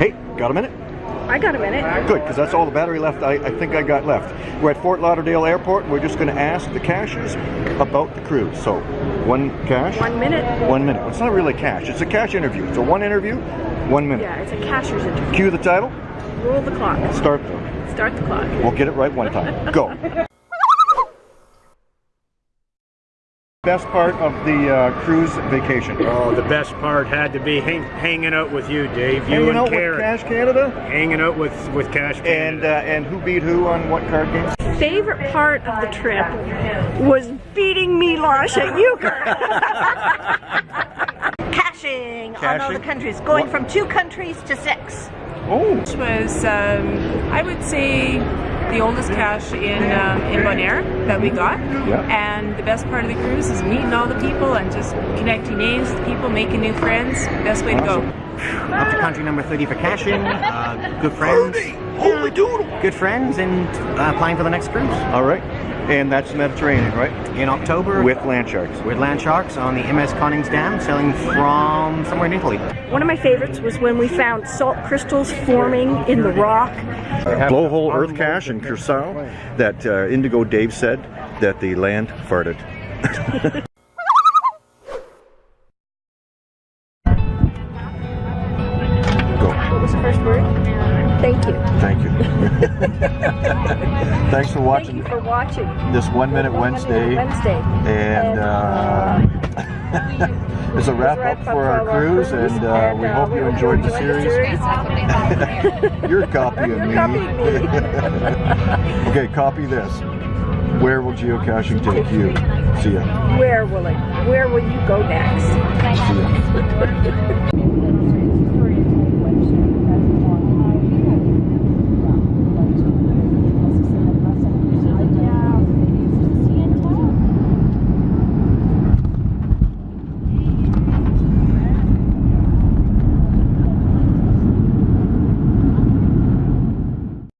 Hey, got a minute? I got a minute. Good, because that's all the battery left I, I think I got left. We're at Fort Lauderdale Airport. We're just going to ask the cachers about the cruise. So, one cash. One minute. One minute. It's not really cash. It's a cash interview. It's a one interview, one minute. Yeah, it's a cacher's interview. Cue the title. Roll the clock. Start them. Start the clock. We'll get it right one time. Go. Best part of the uh, cruise vacation. Oh, the best part had to be hang, hanging out with you, Dave. You Hanging and out Karen. with Cash Canada. Hanging out with with Cash And uh, Canada. and who beat who on what card games? Favorite part of the trip was beating me, Milosh at euchre. Caching on all the countries, going What? from two countries to six. Oh, Which was, um, I would say, the oldest cache in um, in Bonaire that we got. Yeah. And the best part of the cruise is meeting all the people and just connecting names with people, making new friends. Best way to go. Up to country number 30 for caching, uh, good friends, holy doodle! good friends, and uh, applying for the next cruise All right, and that's Mediterranean, right? in October With land sharks. with land sharks on the MS Koningsdam, sailing from somewhere in Italy. One of my favorites was when we found salt crystals forming in the rock. Blowhole Earth Cache in Curacao that uh, Indigo Dave said that the land farted. Thank you. Thank you. Thanks for Thank watching you for watching. this One Minute One Wednesday. Minute Wednesday. And uh, it's a wrap up for our cruise, and uh, we hope you enjoyed the series. You're copying You're me. copying me. okay, copy this. Where will geocaching take you? See ya. Where will it? Where will you go next?